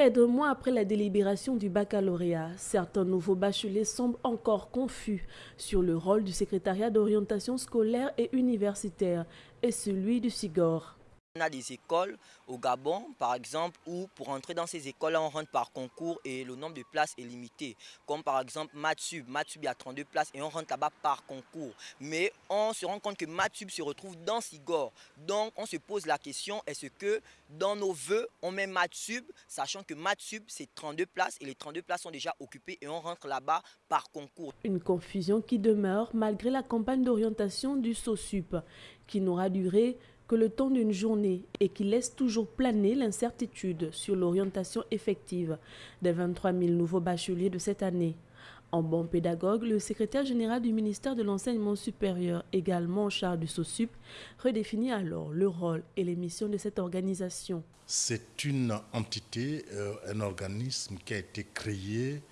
Près d'un mois après la délibération du baccalauréat, certains nouveaux bacheliers semblent encore confus sur le rôle du secrétariat d'orientation scolaire et universitaire et celui du SIGOR. On a des écoles au Gabon, par exemple, où pour entrer dans ces écoles-là, on rentre par concours et le nombre de places est limité. Comme par exemple Matsub. Matsub, il y a 32 places et on rentre là-bas par concours. Mais on se rend compte que Matsub se retrouve dans Sigor. Donc on se pose la question, est-ce que dans nos voeux, on met Matsub, sachant que Matsub, c'est 32 places et les 32 places sont déjà occupées et on rentre là-bas par concours. Une confusion qui demeure malgré la campagne d'orientation du SOSUP, qui n'aura duré que le temps d'une journée et qui laisse toujours planer l'incertitude sur l'orientation effective des 23 000 nouveaux bacheliers de cette année. En bon pédagogue, le secrétaire général du ministère de l'Enseignement supérieur, également charge du SOSUP, redéfinit alors le rôle et les missions de cette organisation. C'est une entité, euh, un organisme qui a été créé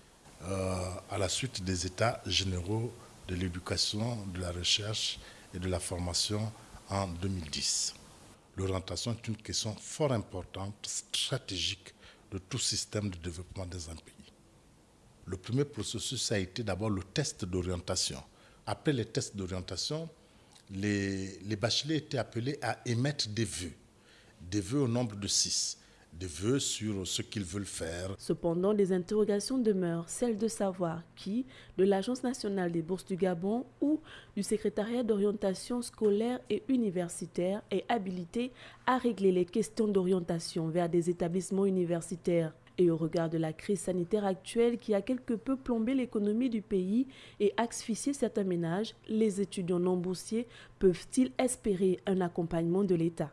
euh, à la suite des états généraux de l'éducation, de la recherche et de la formation en 2010. L'orientation est une question fort importante, stratégique de tout système de développement dans un pays. Le premier processus a été d'abord le test d'orientation. Après les tests d'orientation, les, les bacheliers étaient appelés à émettre des vœux, des vœux au nombre de six des vœux sur ce qu'ils veulent faire. Cependant, des interrogations demeurent, celle de savoir qui, de l'Agence nationale des bourses du Gabon ou du secrétariat d'orientation scolaire et universitaire, est habilité à régler les questions d'orientation vers des établissements universitaires. Et au regard de la crise sanitaire actuelle qui a quelque peu plombé l'économie du pays et asphyxié certains ménages, les étudiants non boursiers peuvent-ils espérer un accompagnement de l'État?